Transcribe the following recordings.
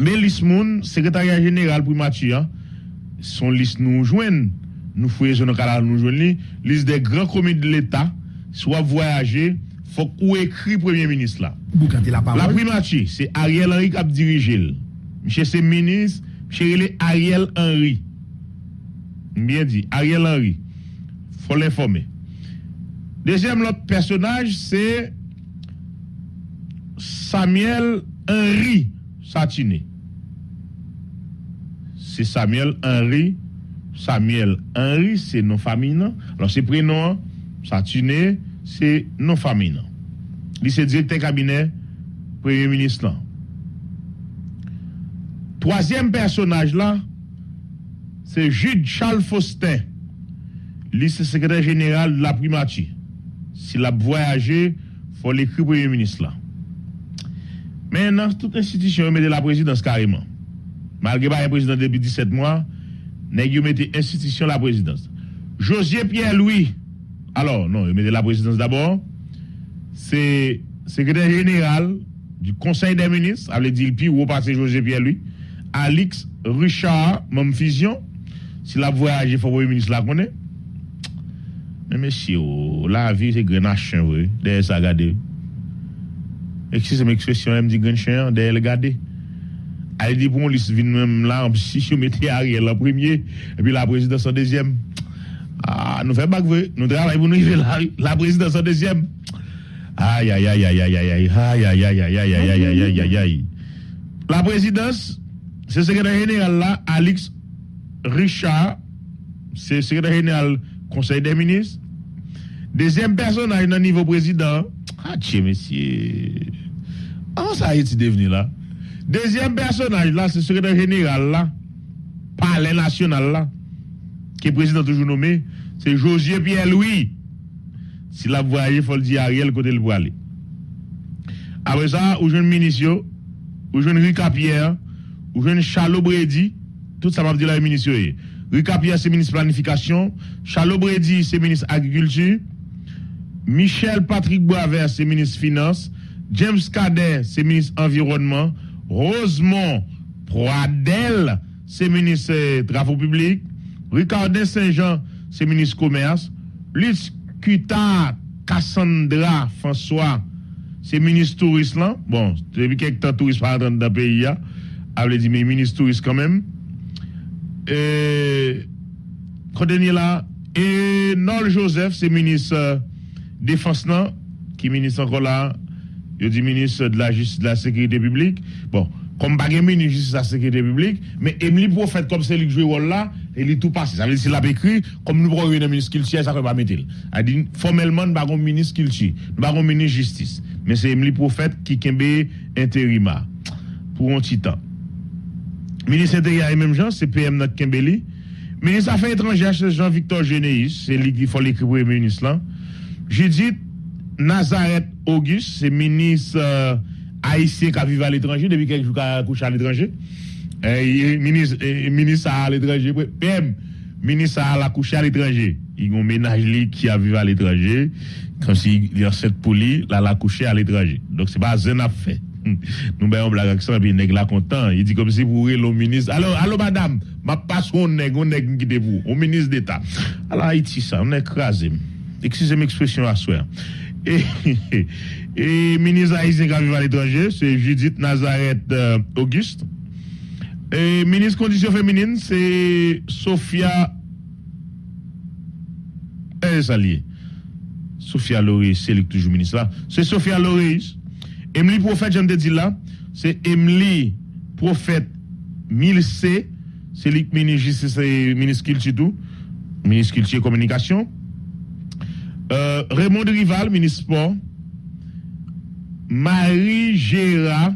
Mais l'ISMOUN, secrétariat général pour Mathieu, hein, son liste nous joignent. Nous faisons nos canal nous joignent. Liste des grands commis de l'État, soit voyager, faut qu'on écrit Premier ministre là. La. La primature, c'est Ariel Henry qui a dirigé. Monsieur c'est ministre, monsieur Ariel Henry. Bien dit, Ariel Henry. Faut l'informer. Deuxième l'autre personnage, c'est Samuel Henry Satiné. C'est Samuel Henry. Samuel Henry, c'est non famille. Alors, c'est prénom, Satiné, c'est non famille. Lui, c'est directeur cabinet, Premier ministre. Troisième personnage là, c'est Jude Charles Faustin. C'est secrétaire général de la primature. S'il a voyagé, il faut l'écrire Premier ministre. Maintenant, toute institution met de la présidence carrément. Malgré pas un président depuis 17 mois, nèg yo mette institution la présidence. Josier Pierre-Louis. Alors, non, il met de la présidence d'abord. C'est secrétaire général du Conseil des ministres, avait dit plus haut passé José Pierre-Louis. Alix Richard, même fusion. S'il a voyagé, il faut le ministre la connaît. Mais monsieur, oh, la vie, c'est grenache, oui. Derrière ça, regardez. Excusez-moi, expression, elle me dit grenache, derrière le regardez. Elle dit, bon, vient même là, si je mettais Ariel en premier, et puis la présidence en deuxième. Ah, nous faisons pas nous travaillons pour nous arriver la, la présidence en deuxième. Aïe, aïe, aïe, aïe, aïe, aïe, aïe, aïe, aïe, aïe, aïe, aïe, aïe, aïe, aïe, aïe, aïe. La présidence, c'est le secrétaire général là, Alix Richard, c'est le secrétaire général Conseil des ministres. Deuxième personnage dans le niveau président, ah, tiens, monsieur. Comment ça a été devenu là? Deuxième personnage là, c'est le secrétaire général là, palais national là, qui est président toujours nommé, c'est Josier Pierre-Louis. Si la voyez, il faut le dire à Ariel côté le aller. Après ça, ou jeune ministre, ou jeune Rika Pierre, ou jeune Charles Brady, tout ça m'a dit la ministre. Rika Pierre, c'est ministre planification. Charles Brady, c'est ministre agriculture. Michel Patrick Boisvert, c'est ministre finance. James Cadet, c'est ministre environnement. Rosemont Pradel, c'est ministre euh, travaux publics. Ricardin Saint-Jean, c'est ministre commerce. Lutz Kuta Cassandra François, c'est ministre touriste là. Bon, depuis quelques temps, touriste pas dans le pays. Elle dit, mais ministre touriste quand même. Et, Côté là, et Nol Joseph, c'est ministre euh, défense qui est ministre encore là, il dit ministre de la justice de la sécurité publique. Bon, comme pas ministre de la de la sécurité publique, mais Emily Prophète, comme c'est lui qui joue rôle là, il est tout passé. Ça veut dire s'il a écrit, comme nous prenons un ministre culture, ça ne peut pas mettre. Elle dit, formellement, nous avons un ministre culture, nous avons un ministre justice. Mais c'est Emily Prophète qui est intérima pour un temps. Ministre intérieur et même gens, c'est PM notre Kimbeli. Ministre Affaires étrangères, c'est Jean-Victor Généis, c'est lui qui faut l'écrire pour le ministre là. Judith Nazareth Auguste, c'est ministre euh, haïtien qui vit à l'étranger depuis quelques jours qu'il a couché à l'étranger. Euh, ministre, euh, ministre à l'étranger, PM, ministre à la à l'étranger. Il y a un ménage qui a vécu à l'étranger, comme s'il y a cette poulie, là, la couché à l'étranger. Donc, c'est pas un fait. Nous ben on blague avec ça, puis nèg là content. Il dit comme si vous le ministre. Alors, allô madame, ma passe on nèg, on qui au ministre d'État. Alors Haïti ça, on est écrasé. Excusez l'expression à soi. Et, ministre haïtien qui vit à l'étranger, c'est Judith Nazareth euh, Auguste. Et ministre conditions féminines, c'est Sophia eh, Salier. Sophia Loris, c'est toujours ministre là. C'est Sophia Loris. Emily Prophète, j'aime te dire là, c'est Emily Prophète 1000C, c'est qui ministre, ministre culture ministre culture communication. Euh, Raymond Rival, ministre sport. Marie Gérard.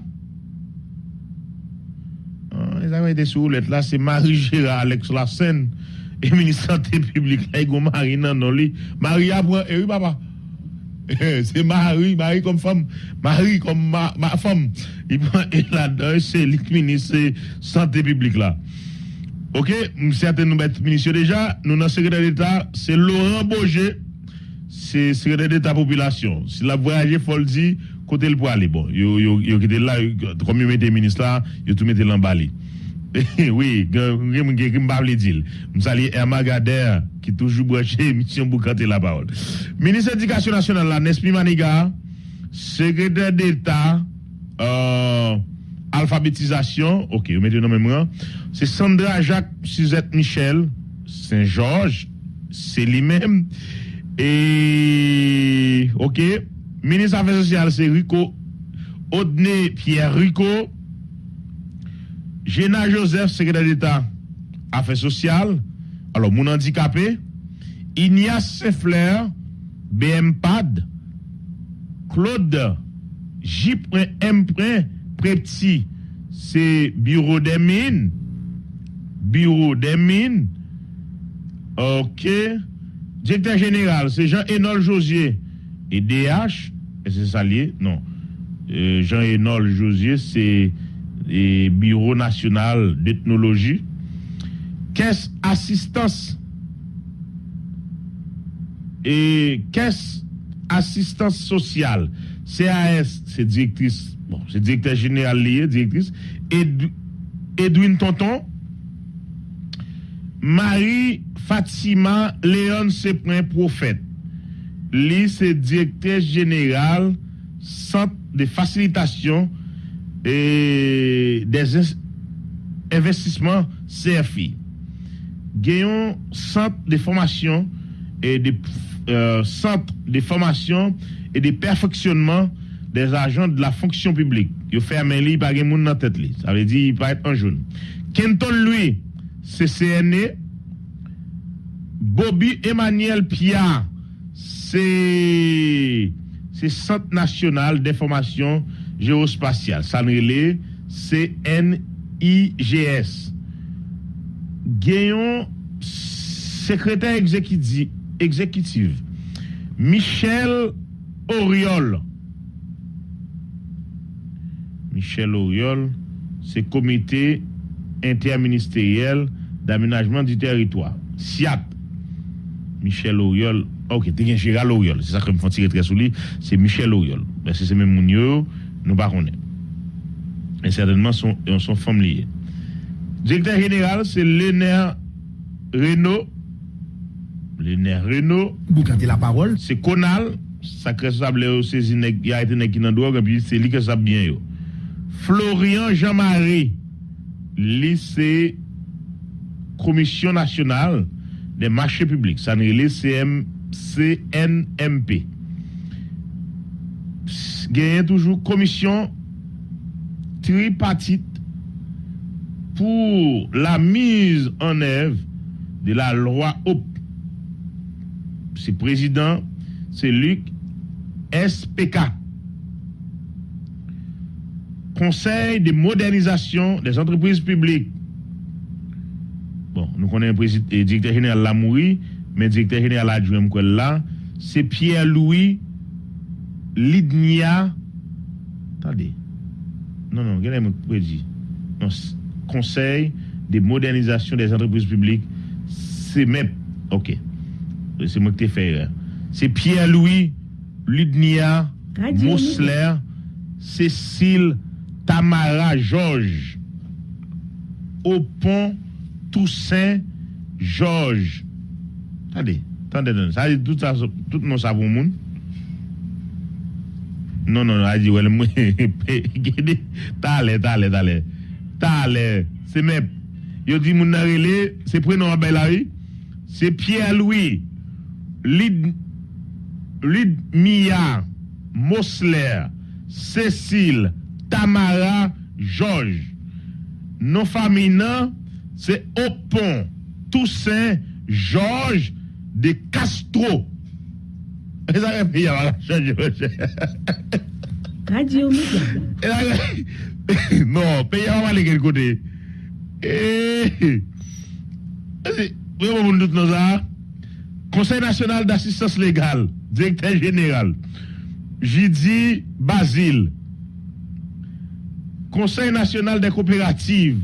Ah, les amis étaient sous là, c'est Marie Gérard, Alex Lassen, et ministre santé publique, là, il Marie non, non, lui. Marie et oui, papa. c'est Marie, Marie comme femme, Marie comme ma, femme. Il prend et là-dedans, c'est le ministre santé publique là. Ok, certains nous mettent ministre déjà. Nous, dans le secrétaire d'État, c'est Laurent Boger, c'est secrétaire d'État population. Si la voyager, faut le dire, côté le pour aller. Bon, yo, yo, là, comme yo mettez ministre là, yo tout mettez l'emballé. oui, je m'bable dire. Je salue Emma Gader qui toujours branché mission pour canter la parole. Ministre de l'Éducation nationale là, Nespi Maniga, secrétaire d'État euh, alphabétisation, OK, vous mettez le même. C'est Sandra Jacques Suzette Michel Saint-Georges, c'est lui-même et OK, ministre des Affaires sociales c'est Rico. Odné Pierre Rico. Géna Joseph, secrétaire d'État, Affaires sociales, alors mon handicapé, Ignace Seffler, BMPAD, Claude J.M. Prepti, c'est Bureau des mines, Bureau des mines, ok, directeur général, c'est Jean-Enol Josier, et DH, c'est ça lié, non, euh, Jean-Enol Josier, c'est et Bureau national d'ethnologie, caisse assistance. Et caisse assistance sociale, CAS, c'est directrice, bon, c'est directeur général lié, directrice, Edwin Tonton, Marie Fatima Léon Seprin Prophète, lui c'est directeur général centre de facilitation et des investissements CFI. Gagnons centre de formation et des euh, centres de formation et de perfectionnement des agents de la fonction publique. Il fait un il pas dans la tête. Ça veut dire il peut être un jeune. Kenton, lui, c'est CNE. Bobby Emmanuel Pia, c'est Centre national d'information géospatial. Ça CNIGS. Gayon, secrétaire exécutif, exécutif, Michel Oriol. Michel Oriol, c'est comité interministériel d'aménagement du territoire. SIAT. Michel Oriol. Ok, t'es Gérald Oriol. C'est ça que je me fais tirer très sous lui. C'est Michel Oriol. Ben, c'est même Mounio nous ne Et certainement, sont, sont femmes liées. Directeur général, c'est Léner Renault. Léner Renault. Vous cantez la parole. C'est Conal. Sacré sable, c'est il y a été qui drogue, et puis c'est lui qui ça bien. Florian Jean-Marie, lycée Commission nationale des marchés publics, ça n'est CM, CNMP gagne toujours commission tripartite pour la mise en œuvre de la loi OP. C'est président, c'est Luc SPK. Conseil de modernisation des entreprises publiques. Bon, nous connaissons le directeur général Lamouri, mais le directeur général adjoint là, c'est Pierre-Louis Lidnia. Attendez. Non, non, regardez moi dit. Non, Conseil de modernisation des entreprises publiques. C'est même. Ok. C'est moi qui t'ai fait. C'est Pierre-Louis Lidnia Mousseler Cécile Tamara Georges. Au pont Toussaint Georges. Tade, tade don. Sa di tout, tout nou sa pou moun. Non, non, a di wèl mwen. Gede, tale, tale, tale. Tale, se mep. Yo di moun narele, se prenon a Belari. Se Pierre-Louis Lid, Lidmia Mosler Cécile Tamara Georges. Non fami nan c'est Opon, Toussaint, Georges de Castro. Radio non, pays à aller quel côté? Eh. Conseil national d'assistance légale, directeur général, Jidi Basile. Conseil national des coopératives,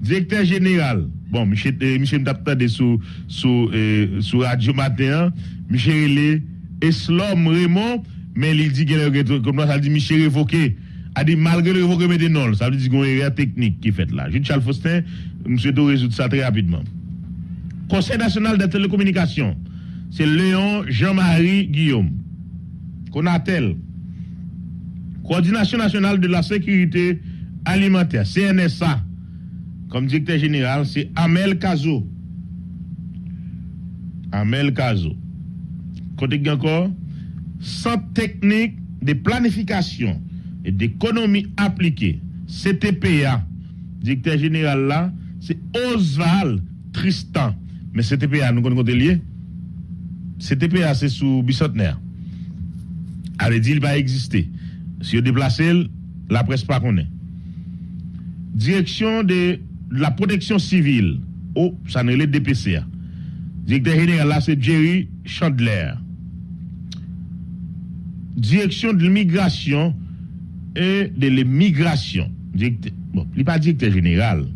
directeur général. Bon, Michel, Michel m'a sous, sous, Radio Matin, Michel Eslom Raymond, mais il dit qu'il comme ça, dit Michel révoqué. A dit malgré le révoqué, mettez non. Ça veut dire y a une erreur technique qui est faite là. Jude Charles Faustin, monsieur doit résoudre ça très rapidement. Conseil national de télécommunications, c'est Léon Jean-Marie Guillaume. Conatel. Coordination nationale de la sécurité alimentaire, CNSA. Comme directeur général, c'est Amel Kazo. Amel Kazo. Côté encore, Centre technique de planification et d'économie appliquée, CTPA. Directeur général là, c'est Oswald Tristan. Mais CTPA, nous connaissons lié. CTPA, c'est sous bicentenaire. Elle dit il va exister. Si vous déplacez, la presse pas connaît. Direction de la protection civile. Oh, ça n'est le DPCA. Directeur général là, c'est Jerry Chandler. Direction de l'immigration et de l'immigration. Bon, il n'est pas directeur général.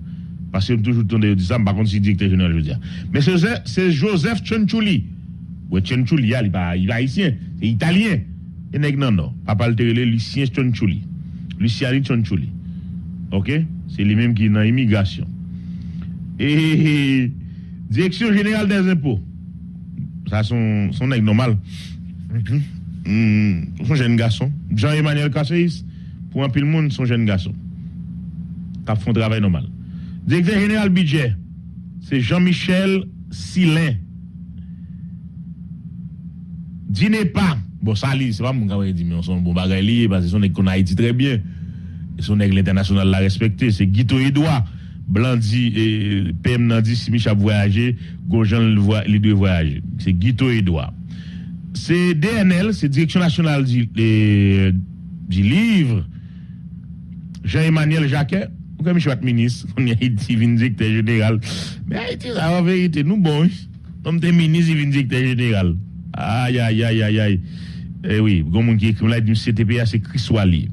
Parce que toujours tourné dit ça, par contre, c'est directeur général, je veux dire. Mais c'est Joseph Chonchouli. Oui, Chonchouli, il n'est pas haïtien, c'est italien. Et non, non, papa le Lucien Chonchouli. Luciani Chonchouli. OK? C'est lui-même qui est dans l'immigration. Et direction générale des impôts. Ça, son, son normal. Mm son jeune garçon. Jean-Emmanuel Kasseis, pour un pile monde, son jeune garçon. Qui font un travail normal. Directeur général budget, c'est Jean-Michel Silin. Dînez pas. Bon, ça, c'est pas mon gars dit, mais on sont bon bagay parce que son qu'on Haïti très bien. Son aigle international l'a respecté. C'est Guito Edouard. Blandi et PM Nandi, si Michel voyager, Gojan les deux voyager. C'est Guito Edouard. C'est DNL, c'est Direction nationale du, du livre. Jean-Emmanuel Jacquet, comme je suis ministre, on a été directeur général. Mais Haïti, en vérité, nous bon, comme t'es ministre, il directeur général. Aïe, aïe, aïe, aïe, aïe. Eh oui, comme on qui écrit là, du CTPA, c'est Chris Wally.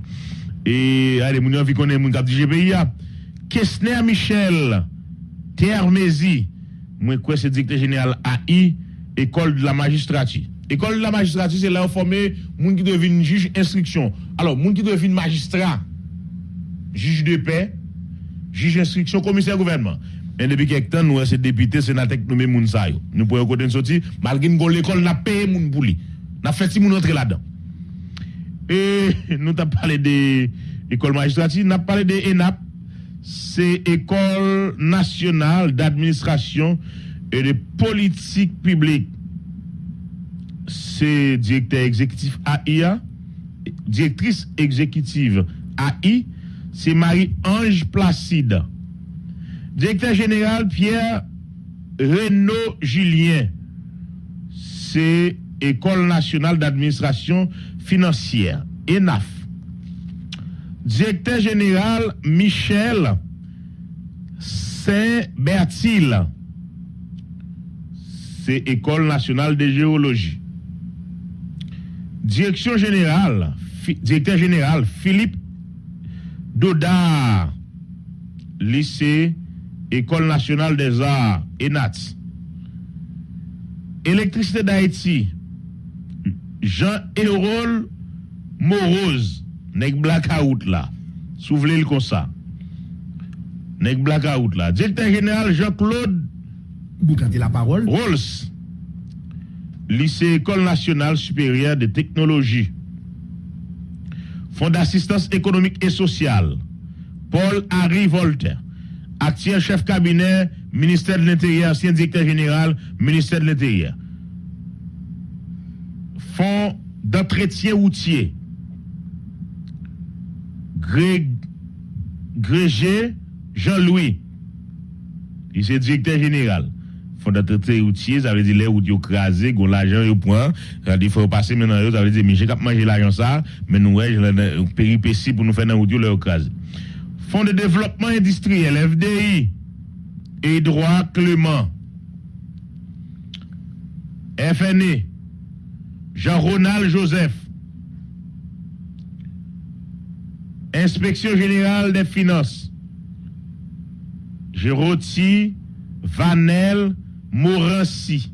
E ale moun yon vi konen moun kap di GPIA. Kesner Michel, Termezi, mwen kwe se dikte jeneral AI, ekol de la magistrati. Ekol de la magistrati se la ou formé moun ki devine juj instriksyon. Alors moun ki devine magistrat, juj de pe, juj instriksyon, komiser gouvernement. Men depi kek tan nou se depite senatek nou men moun sayo. Nou pou yon kote nsoti, malgin kon l'ekol na peye moun pou li. Na feti moun entre la dan. Et nous avons parlé de l'école magistrature, nous avons parlé de ENAP, c'est École nationale d'administration et de politique publique c'est directeur exécutif AIA, directrice exécutive AI, c'est Marie-Ange Placide. Directeur général Pierre Renaud Julien, c'est École nationale d'administration financière, ENAF. Directeur général Michel Saint-Bertil, c'est École nationale de géologie. Direction générale, directeur général Philippe Dodard, lycée, École nationale des arts, ENAT. Électricité d'Haïti, Jean-Hérol Morose, Nek Blackout là, souvenez le comme ça. Nek Blackout là. Directeur général Jean-Claude la parole. Rolls, lycée École nationale supérieure de technologie. Fonds d'assistance économique et sociale. Paul Harry Voltaire, actuel chef cabinet, ministère de l'Intérieur, ancien directeur général, ministère de l'Intérieur. Fonds d'entretien routier. Grégé Jean-Louis, il est directeur général fondateur routier, ça veut dire les routes crasé, gon l'argent au point, il faut passer maintenant, ça veut dire j'ai qu'à manger l'argent ça, mais nous ouais, une péripétie pour nous faire dans route le crasé. Fonds de développement industriel FDI et droit Clément. FNE Jean-Ronald Joseph. Inspection générale des finances. Jérôti Vanel Morancy.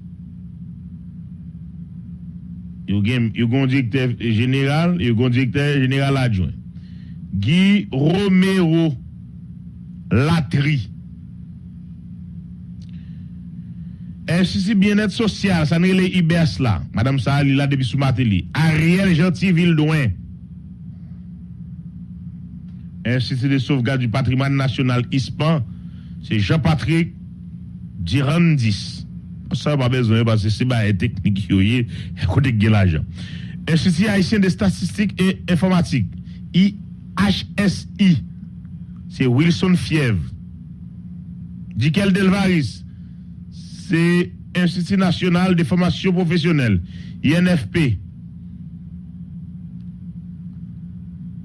Yo gen, yo gon directeur général, directeur général adjoint. Guy Romero Latri. Institut bien-être social, ça n'est les IBS là. Madame Sahali là depuis sous Mateli. Ariel Gentil Douin. Institut de sauvegarde du patrimoine national ISPAN, c'est Jean-Patrick Dirandis. Ça pas besoin parce que c'est pas technique gen l'argent. Institut haïtien de statistiques et informatique, IHSI. C'est Wilson Fièvre. Dikel Delvaris, c'est Institut national de formation professionnelle, INFP.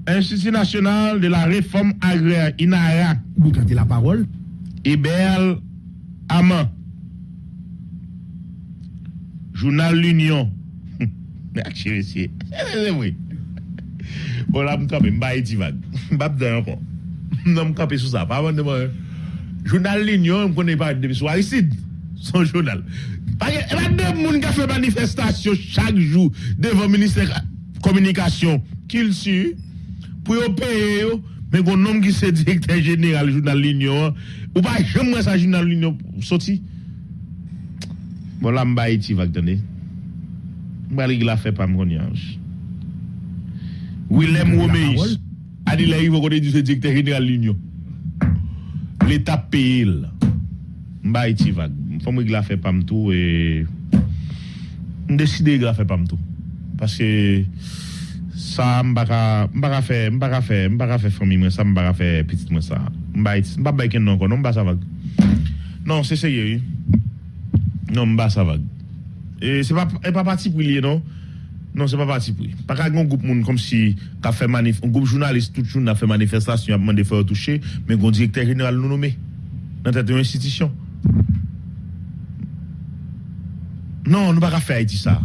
Institut national de la réforme agraire, INARA. Vous gardez la parole. Ibel Aman. Journal L'Union. Merci, monsieur. C'est vrai. Bon, là, je suis mba eti vague. Mba bdan encore. Non, je suis sous ça. Pas avant de moi. Journal L'Union, je connais pas depuis ici. Son journal. Parce que, il y a deux personnes qui fait manifestation chaque jour devant le ministère de la Communication. Qu'il suit. Pour payer. Mais qu'on homme qui se directeur général journal L'Union. Ou pas jamais ça journal L'Union sorti. Bon, là, mba eti vague, tenez. Mba li la fait pas mon yage. Willem La Romeis. parole. A dit là, il va connaître du directeur général de l'Union. L'État paye. là. Mba iti vague. Faut moi que la fait pas tout et décider que la fait pas tout. Parce que ça m'baka m'baka faire m'baka faire m'baka faire famille moi ça m'baka faire petite moi ça. Mba iti m'ba ba ken non non ça vague. Non. Non, pas et pas parti pour lui non? Non, c'est pas parti pour lui. Pas qu'un groupe monde comme si qu'a fait manif un groupe journaliste tout le monde a fait manifestation a demandé faire toucher mais un directeur général nous nommé dans tête d'une institution. Non, nous pas qu'à faire Haïti ça.